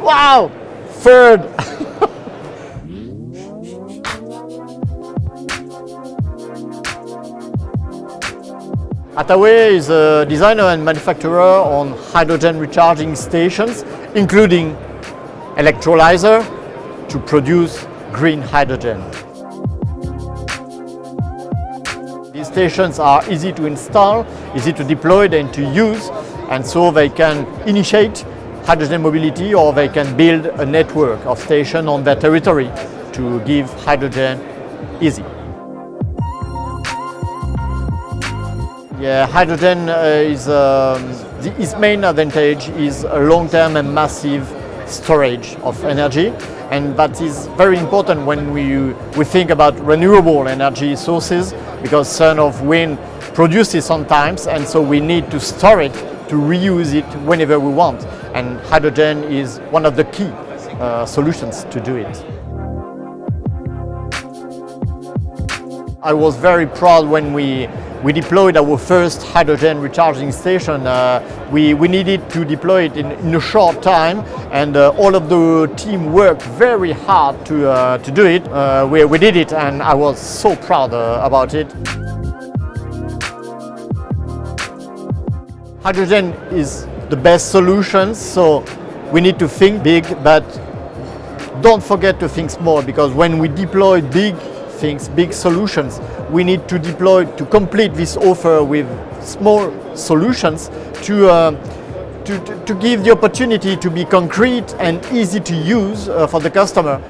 Wow! Third! Atawey is a designer and manufacturer on hydrogen recharging stations, including electrolyzer to produce green hydrogen. These stations are easy to install, easy to deploy and to use, and so they can initiate hydrogen mobility or they can build a network of stations on their territory to give hydrogen easy. Yeah, hydrogen uh, is um, the, its main advantage is a long-term and massive storage of energy and that is very important when we, we think about renewable energy sources because sun of wind produces sometimes and so we need to store it to reuse it whenever we want and hydrogen is one of the key uh, solutions to do it. I was very proud when we we deployed our first hydrogen recharging station. Uh, we, we needed to deploy it in, in a short time and uh, all of the team worked very hard to, uh, to do it. Uh, we, we did it and I was so proud uh, about it. Hydrogen is the best solution, so we need to think big, but don't forget to think small because when we deploy big things, big solutions. We need to deploy, to complete this offer with small solutions to, uh, to, to, give the opportunity to be concrete and easy to use uh, for the customer.